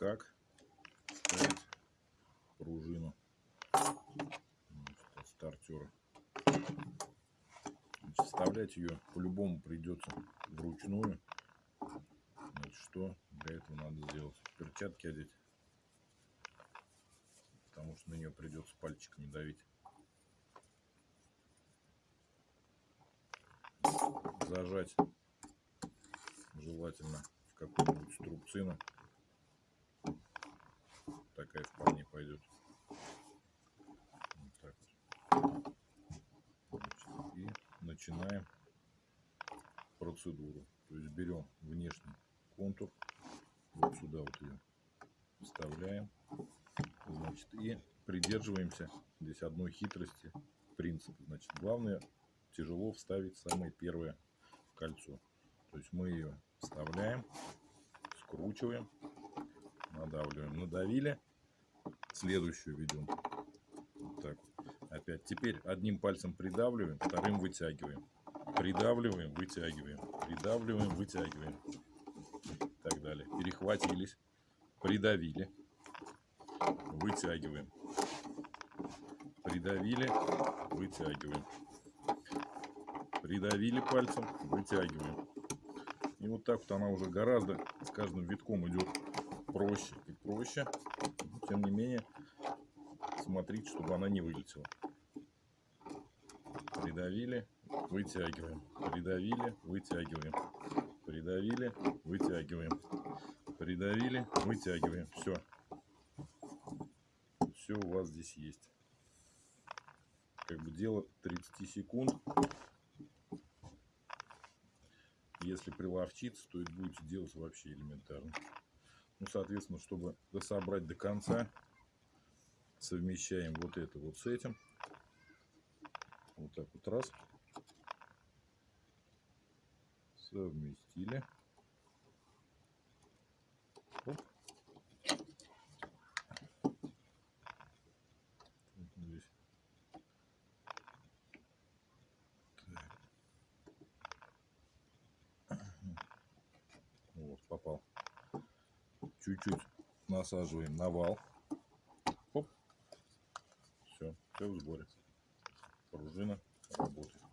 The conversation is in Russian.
как ставить пружину стартера. Значит, вставлять ее по-любому придется вручную. Значит, что для этого надо сделать? Перчатки одеть. Потому что на нее придется пальчиками давить. Зажать желательно в какую-нибудь струбцину. Такая вполне пойдет. Вот так и начинаем процедуру. То есть берем внешний контур, вот сюда вот ее вставляем, значит, и придерживаемся здесь одной хитрости принципа. Значит, главное тяжело вставить самое первое кольцо. То есть мы ее вставляем, скручиваем, надавливаем, надавили, следующую ведем. Вот так. Опять. Теперь одним пальцем придавливаем, вторым вытягиваем. Придавливаем, вытягиваем. Придавливаем, вытягиваем. И так далее. Перехватились, придавили, вытягиваем. Придавили, вытягиваем. Придавили пальцем, вытягиваем. И вот так вот она уже гораздо с каждым витком идет проще и проще. Тем не менее, смотрите, чтобы она не вылетела. Придавили, вытягиваем. Придавили, вытягиваем. Придавили, вытягиваем. Придавили, вытягиваем. Все. Все у вас здесь есть. Как бы дело 30 секунд. Если приловчиться, то это будете делать вообще элементарно. Ну, соответственно, чтобы дособрать до конца, совмещаем вот это вот с этим. Вот так вот раз. Совместили. чуть-чуть насаживаем на вал. Оп. Все, все в сборе. Пружина работает.